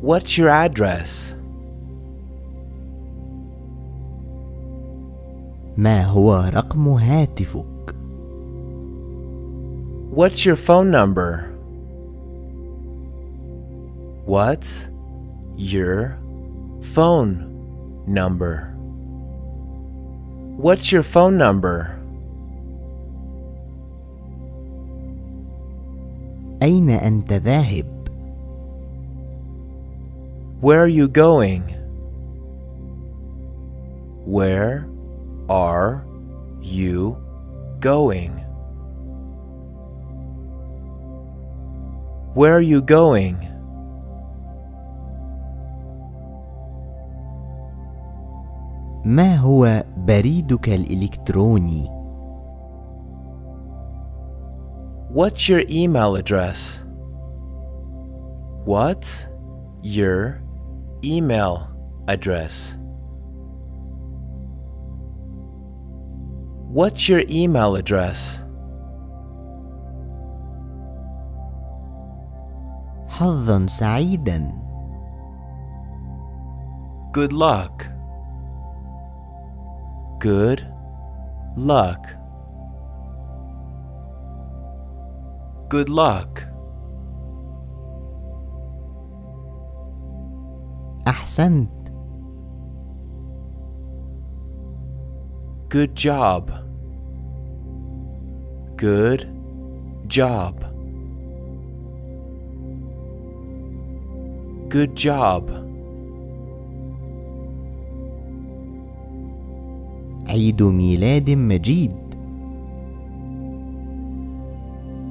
What's your address? ما هو رقم هاتفك What's your phone number? What's your phone number? What's your phone number? أين أنت ذاهب Where are you going? Where are you going? Where are you going? ما هو بريدك الإلكتروني What's your email address? What's your email address? What's your email address? حظا سعيدا Good luck. Good luck. Good luck. أحسنت Good job. Good job. Good job. عيد ميلاد مجيد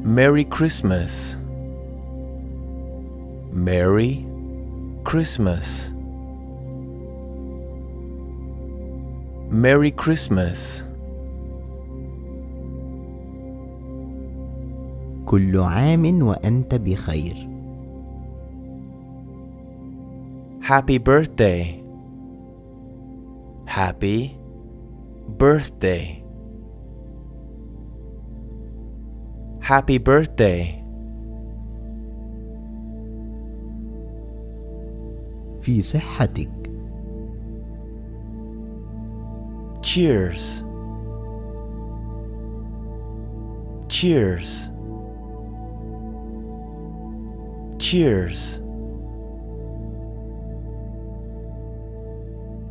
Merry Christmas. Merry Christmas. Merry Christmas. كل عام وأنت بخير Happy birthday. Happy birthday. Happy birthday. في صحتك Cheers. Cheers. Cheers.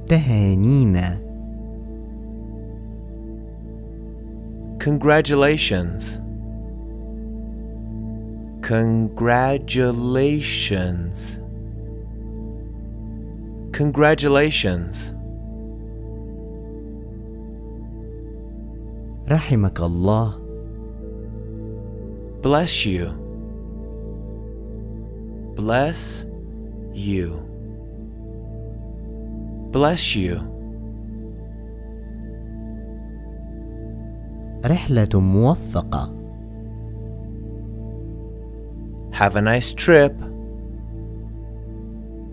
تهانينا Congratulations. Congratulations. Congratulations. رحمك الله Bless you. Bless you. Bless you. رحلة موفقة Have a nice trip.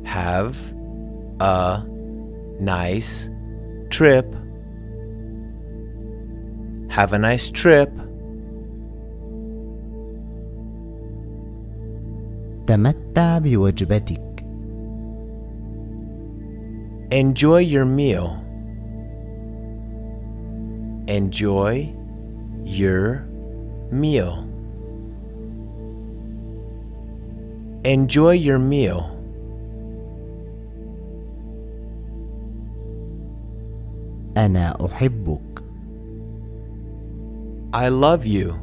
Have a nice trip. Have a nice trip. تمتع بوجبتك Enjoy your meal. Enjoy your meal. Enjoy your meal. أنا أحبك I love you.